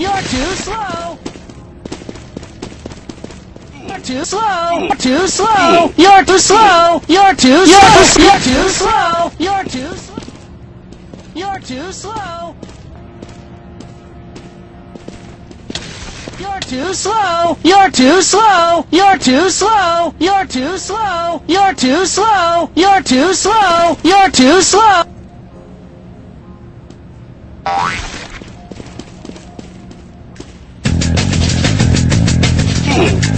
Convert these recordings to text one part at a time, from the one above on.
You're too slow. You're too slow. You're too slow. You're too slow. You're too slow. You're too slow. You're too slow. You're too slow. You're too slow. You're too slow. You're too slow. You're too slow. You're too slow. You're too slow. You're too slow. Thank you.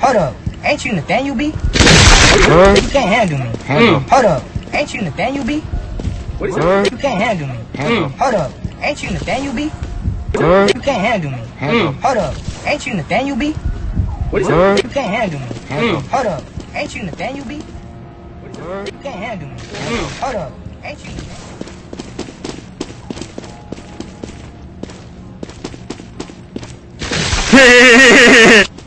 Hold up. Ain't you Nathaniel B? Huh? You can't handle me. Huh? Hold up. Ain't you Nathaniel B? What is huh? You can't handle me. Huh? Hold up. Ain't you Nathaniel B? Huh? You can't handle me. Huh? Hmm. Hold up. Ain't you Nathaniel B? What is huh? You can't handle me. Huh? Hmm. Hold up. Ain't you Nathaniel B? Huh? You can't handle me. Hmm. Hold up. Ain't you Nathaniel